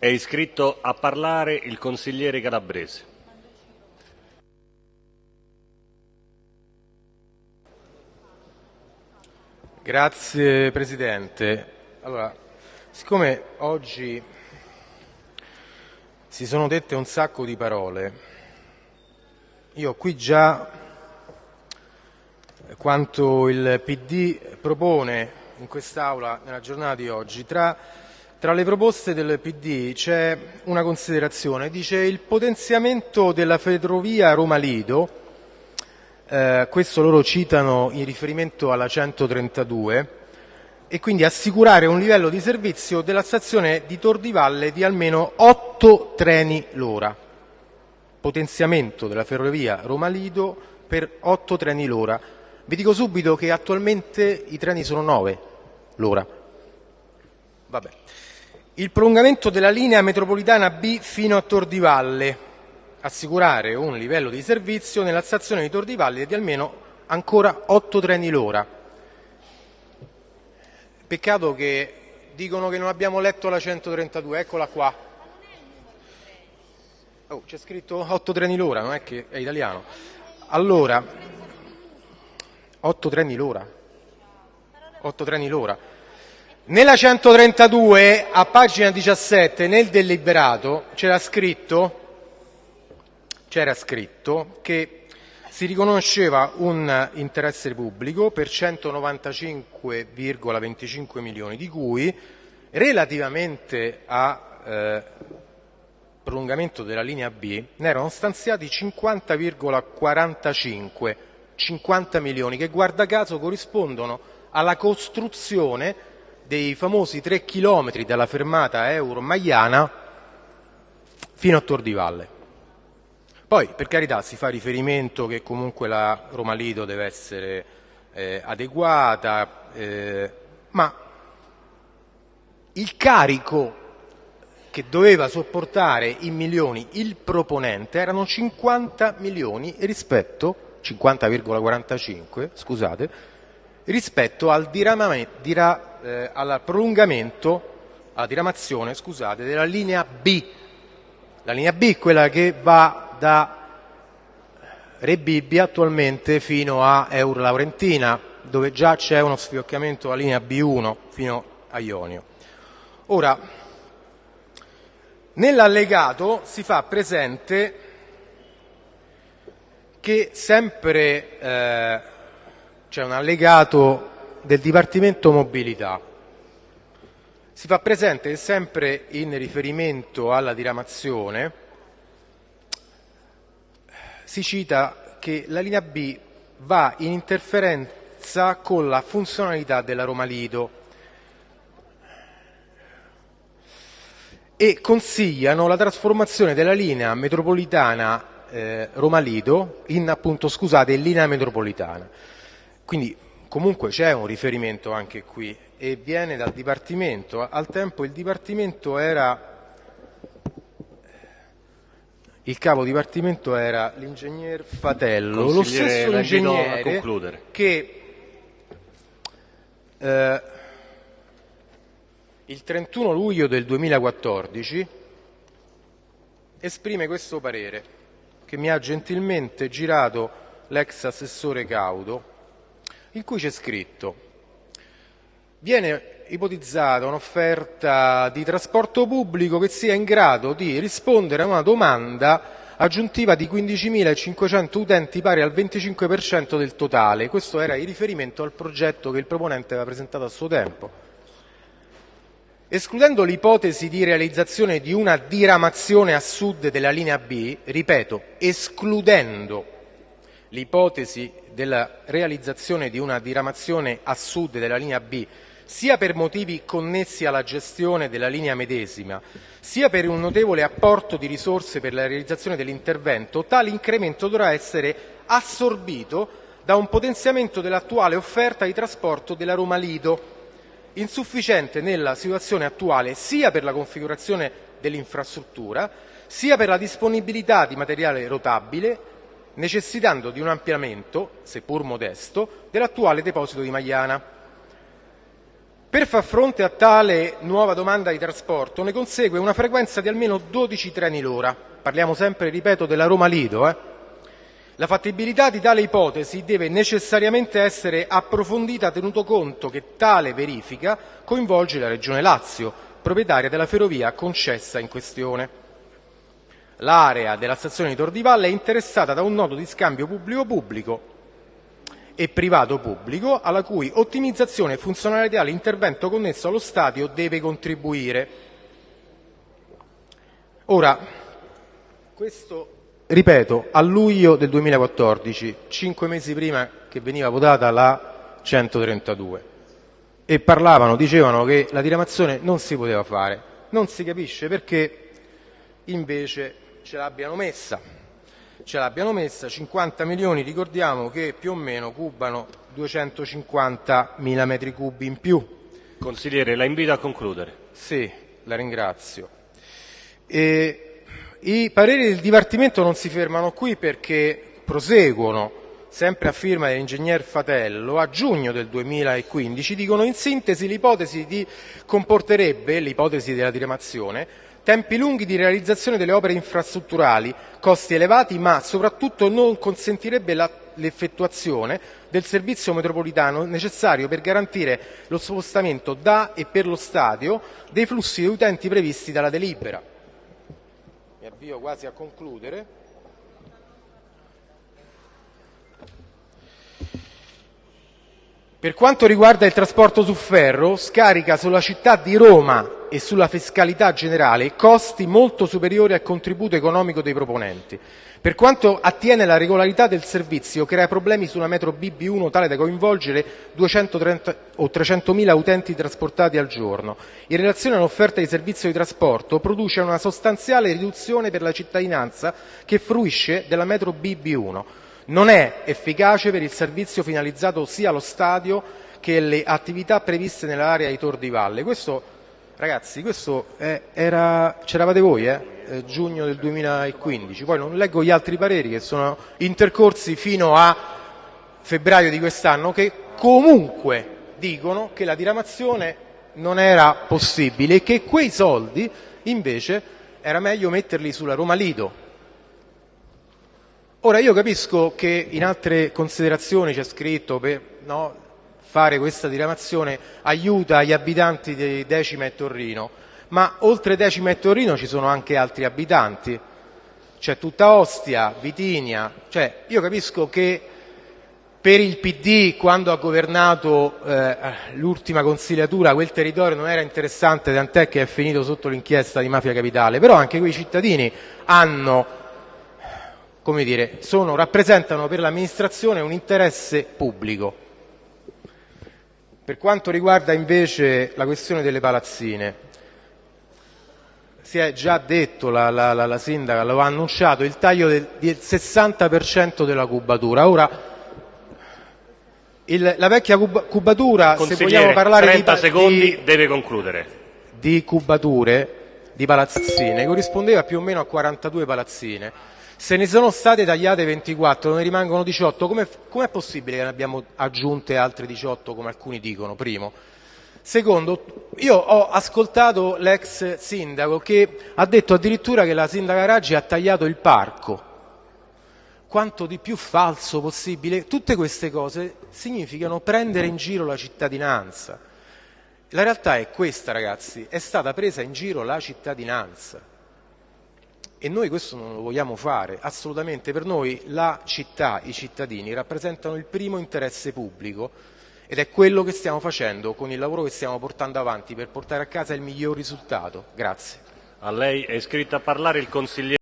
È iscritto a parlare il consigliere Calabrese. Grazie Presidente. Allora, siccome oggi si sono dette un sacco di parole, io qui già quanto il PD propone in quest'Aula nella giornata di oggi, tra, tra le proposte del PD c'è una considerazione, dice il potenziamento della ferrovia Roma-Lido eh, questo loro citano in riferimento alla 132, e quindi assicurare un livello di servizio della stazione di Tor di Valle di almeno 8 treni l'ora. Potenziamento della ferrovia Roma-Lido per 8 treni l'ora. Vi dico subito che attualmente i treni sono 9 l'ora. Vabbè. Il prolungamento della linea metropolitana B fino a Tor di Valle, assicurare un livello di servizio nella stazione di Tor di di almeno ancora 8 treni l'ora. Peccato che dicono che non abbiamo letto la 132, eccola qua. Oh, c'è scritto 8 treni l'ora, non è che è italiano. Allora, 8 treni l'ora. 8 treni l'ora. Nella 132, a pagina 17, nel deliberato, c'era scritto scritto che si riconosceva un interesse pubblico per 195,25 milioni, di cui relativamente a eh, prolungamento della linea B ne erano stanziati 50,45 50 milioni che guarda caso corrispondono alla costruzione dei famosi 3 chilometri dalla fermata Euro-Maiana fino a Tor di Valle. Poi, per carità, si fa riferimento che comunque la Roma Lido deve essere eh, adeguata, eh, ma il carico che doveva sopportare in milioni il proponente erano 50 milioni rispetto 50,45 scusate rispetto al dira, eh, al prolungamento alla diramazione scusate della linea B la linea B quella che va da Rebibbia attualmente fino a Eur Laurentina, dove già c'è uno sfiocchiamento alla linea B1 fino a Ionio. Ora, nell'allegato si fa presente che sempre eh, c'è un allegato del Dipartimento Mobilità. Si fa presente sempre in riferimento alla diramazione si cita che la linea B va in interferenza con la funzionalità della Roma Lido e consigliano la trasformazione della linea metropolitana eh, Roma Lido in appunto, scusate, linea metropolitana. Quindi comunque c'è un riferimento anche qui e viene dal Dipartimento. Al tempo il Dipartimento era il capo dipartimento era l'ingegner Fatello, lo stesso ingegnere che eh, il 31 luglio del 2014 esprime questo parere che mi ha gentilmente girato l'ex assessore Caudo, in cui c'è scritto viene ipotizzata un'offerta di trasporto pubblico che sia in grado di rispondere a una domanda aggiuntiva di 15.500 utenti pari al 25% del totale. Questo era in riferimento al progetto che il proponente aveva presentato a suo tempo. Escludendo l'ipotesi di realizzazione di una diramazione a sud della linea B, ripeto, escludendo l'ipotesi della realizzazione di una diramazione a sud della linea B sia per motivi connessi alla gestione della linea medesima, sia per un notevole apporto di risorse per la realizzazione dell'intervento, tale incremento dovrà essere assorbito da un potenziamento dell'attuale offerta di trasporto della Roma Lido, insufficiente nella situazione attuale sia per la configurazione dell'infrastruttura, sia per la disponibilità di materiale rotabile, necessitando di un ampliamento, seppur modesto, dell'attuale deposito di Magliana. Per far fronte a tale nuova domanda di trasporto ne consegue una frequenza di almeno 12 treni l'ora. Parliamo sempre, ripeto, della Roma Lido. Eh? La fattibilità di tale ipotesi deve necessariamente essere approfondita tenuto conto che tale verifica coinvolge la Regione Lazio, proprietaria della ferrovia concessa in questione. L'area della stazione di Tor è interessata da un nodo di scambio pubblico-pubblico e privato-pubblico alla cui ottimizzazione e funzionalità l'intervento connesso allo stadio deve contribuire. Ora, questo, ripeto, a luglio del 2014, cinque mesi prima che veniva votata la 132, e parlavano, dicevano che la diramazione non si poteva fare. Non si capisce perché invece ce l'abbiano messa. Ce l'abbiano messa 50 milioni, ricordiamo che più o meno cubano 250 mila metri cubi in più. Consigliere, la invito a concludere. Sì, la ringrazio. E I pareri del Dipartimento non si fermano qui perché proseguono, sempre a firma dell'ingegner Fatello, a giugno del 2015 dicono in sintesi l'ipotesi di comporterebbe, l'ipotesi della diramazione, tempi lunghi di realizzazione delle opere infrastrutturali, costi elevati, ma soprattutto non consentirebbe l'effettuazione del servizio metropolitano necessario per garantire lo spostamento da e per lo stadio dei flussi di utenti previsti dalla delibera. Mi avvio quasi a concludere. Per quanto riguarda il trasporto su ferro, scarica sulla città di Roma e sulla fiscalità generale costi molto superiori al contributo economico dei proponenti. Per quanto attiene alla regolarità del servizio, crea problemi sulla metro BB1 tale da coinvolgere 230 o 300.000 utenti trasportati al giorno. In relazione all'offerta di servizio di trasporto, produce una sostanziale riduzione per la cittadinanza che fruisce della metro BB1. Non è efficace per il servizio finalizzato sia allo stadio che alle attività previste nell'area di Tor di Valle. Questo Ragazzi, questo era, c'eravate voi, eh? eh? giugno del 2015, poi non leggo gli altri pareri che sono intercorsi fino a febbraio di quest'anno che comunque dicono che la diramazione non era possibile e che quei soldi invece era meglio metterli sulla Roma Lido. Ora io capisco che in altre considerazioni c'è scritto per, no, fare questa diramazione aiuta gli abitanti di Decima e Torrino, ma oltre Decima e Torrino ci sono anche altri abitanti, c'è tutta Ostia, Vitinia, cioè io capisco che per il PD quando ha governato eh, l'ultima consigliatura quel territorio non era interessante tant'è che è finito sotto l'inchiesta di Mafia Capitale, però anche quei cittadini hanno, come dire, sono, rappresentano per l'amministrazione un interesse pubblico. Per quanto riguarda invece la questione delle palazzine, si è già detto, la, la, la, la sindaca lo ha annunciato, il taglio del, del 60% della cubatura. Ora, il, la vecchia cub, cubatura, se vogliamo parlare 30 di, secondi, di, deve concludere. di cubature, di palazzine, corrispondeva più o meno a 42 palazzine se ne sono state tagliate 24, ne rimangono 18, com'è, com'è possibile che ne abbiamo aggiunte altre 18 come alcuni dicono, primo? Secondo, io ho ascoltato l'ex sindaco che ha detto addirittura che la sindaca Raggi ha tagliato il parco. Quanto di più falso possibile? Tutte queste cose significano prendere in giro la cittadinanza. La realtà è questa, ragazzi, è stata presa in giro la cittadinanza. E noi questo non lo vogliamo fare, assolutamente. Per noi la città, i cittadini rappresentano il primo interesse pubblico ed è quello che stiamo facendo con il lavoro che stiamo portando avanti per portare a casa il miglior risultato. Grazie.